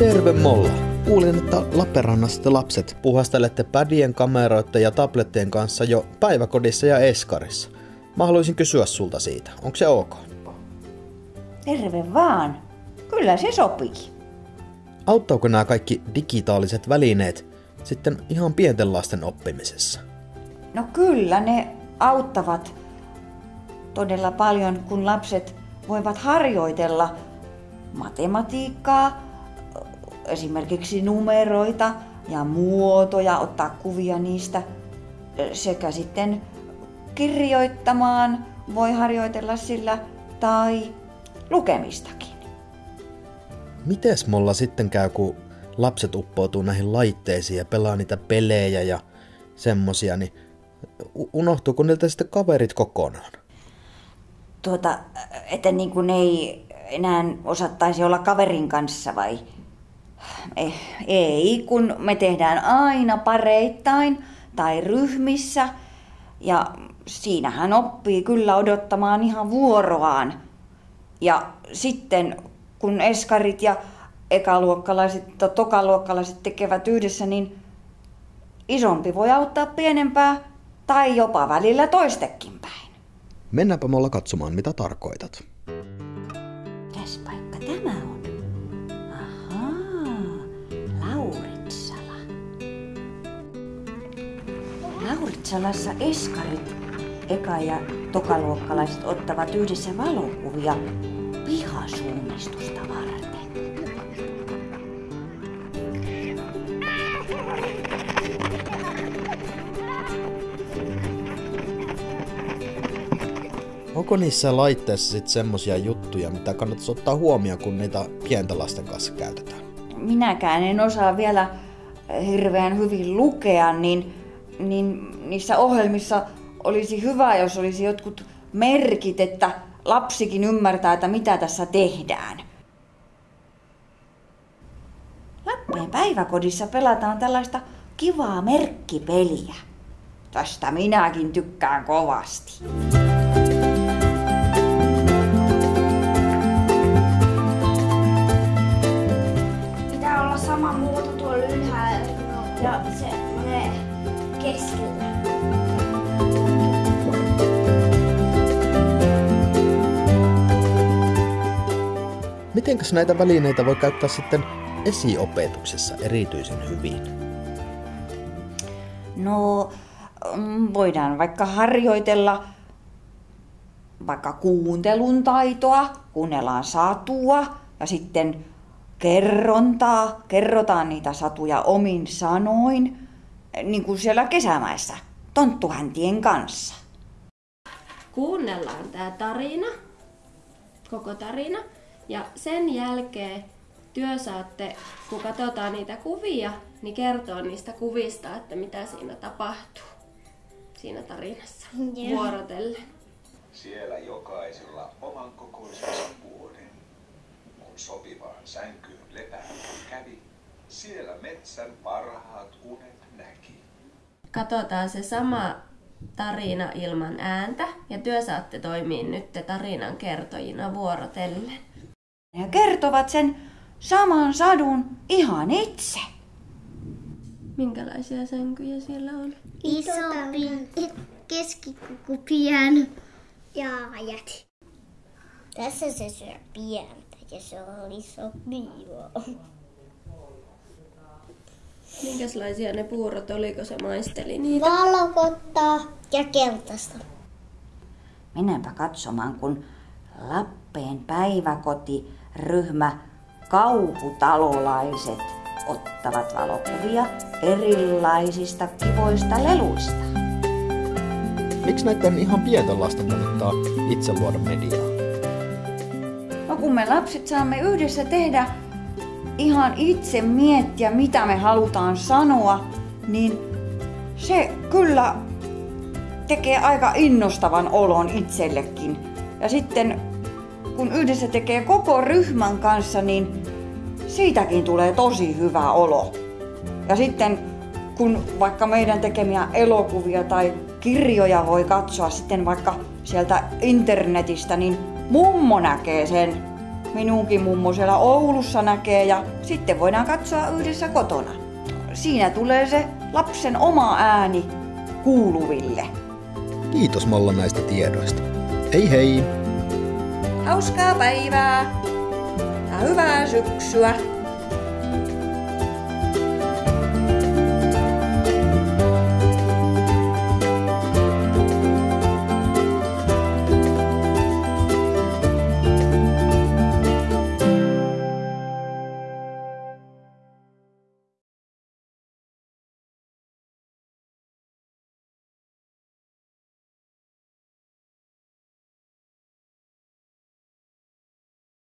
Terve Molla! Kuulin, että Lappeenrannassa te lapset puhastelette pädien, kameroiden ja tablettien kanssa jo päiväkodissa ja eskarissa. Mä haluaisin kysyä sulta siitä. Onko se ok? Terve vaan. Kyllä se sopii. Auttaako nämä kaikki digitaaliset välineet sitten ihan pienten lasten oppimisessa? No kyllä ne auttavat todella paljon, kun lapset voivat harjoitella matematiikkaa, esimerkiksi numeroita ja muotoja, ottaa kuvia niistä sekä sitten kirjoittamaan voi harjoitella sillä tai lukemistakin. Mites mulla sitten käy, kun lapset uppoutuu näihin laitteisiin ja pelaa niitä pelejä ja semmosia, niin unohtuuko niiltä sitten kaverit kokonaan? Tuota, että niin kuin ei enää osattaisi olla kaverin kanssa vai? Eh, ei, kun me tehdään aina pareittain tai ryhmissä ja siinähän oppii kyllä odottamaan ihan vuoroaan. Ja sitten kun eskarit ja ekaluokkalaiset tai tokaluokkalaiset tekevät yhdessä, niin isompi voi auttaa pienempää tai jopa välillä toistekin päin. Mennäänpä mulla katsomaan, mitä tarkoitat. Lauritsalassa eskarit, eka- ja tokaluokkalaiset ottavat yhdessä valokuvia pihasuunnistusta varten. Onko niissä laitteissa sitten semmosia juttuja, mitä kannattaisi ottaa huomioon, kun niitä pienten lasten kanssa käytetään? Minäkään en osaa vielä hirveän hyvin lukea, niin, niin niissä ohjelmissa olisi hyvä, jos olisi jotkut merkit, että lapsikin ymmärtää, että mitä tässä tehdään. Lappeen päiväkodissa pelataan tällaista kivaa merkkipeliä. Tästä minäkin tykkään kovasti. Pitää olla sama muoto tuolla ylhäällä ja semmonen keskellä. Mitenkäs näitä välineitä voi käyttää sitten esiopetuksessa erityisen hyvin? No, mm, voidaan vaikka harjoitella vaikka kuuntelun taitoa, kuunnellaan satua ja sitten kerrontaa, kerrotaan niitä satuja omin sanoin, niin kuin siellä kesämäessä, tonttuhäntien kanssa. kuunnellaan tämä tarina, koko tarina, ja sen jälkeen työ saatte, kun katsotaan niitä kuvia, niin kertoo niistä kuvista, että mitä siinä tapahtuu siinä tarinassa Joo. vuorotellen. Siellä jokaisella oman kokoisensa vuoden. Kun sopivaan sänkyyn lepäämään kävi, siellä metsän parhaat unet näki. Katsotaan se sama tarina ilman ääntä, ja työ saatte toimia nyt tarinan kertojina vuorotellen. Ja kertovat sen saman sadun ihan itse. Minkälaisia sänkyjä siellä on? Isompi, keskikoko pieni ja ajat. Tässä se syö pientä ja se on isompi. Minkälaisia ne puurot oliko se maisteli niitä? Valkotta ja keltaista. Mennäänpä katsomaan, kun Lappeen päiväkotiryhmä kauhutalolaiset ottavat valokuvia erilaisista kivoista leluista. miksi näiden ihan pienten lasten kannattaa itse luoda mediaa? No kun me lapset saamme yhdessä tehdä ihan itse miettiä, mitä me halutaan sanoa, niin se kyllä tekee aika innostavan olon itsellekin. Ja sitten kun yhdessä tekee koko ryhmän kanssa, niin siitäkin tulee tosi hyvä olo. Ja sitten kun vaikka meidän tekemiä elokuvia tai kirjoja voi katsoa sitten vaikka sieltä internetistä, niin mummo näkee sen. Minunkin mummo siellä Oulussa näkee ja sitten voidaan katsoa yhdessä kotona. Siinä tulee se lapsen oma ääni kuuluville. Kiitos Molla näistä tiedoista. Hei hei! Hauskaa päivää ja hyvää syksyä!